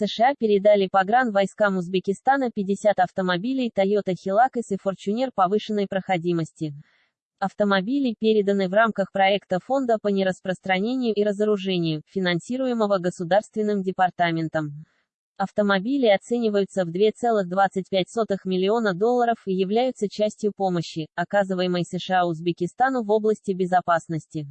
США передали погран войскам Узбекистана 50 автомобилей Toyota Hilux и Fortuner повышенной проходимости. Автомобили переданы в рамках проекта Фонда по нераспространению и разоружению, финансируемого Государственным департаментом. Автомобили оцениваются в 2,25 миллиона долларов и являются частью помощи, оказываемой США Узбекистану в области безопасности.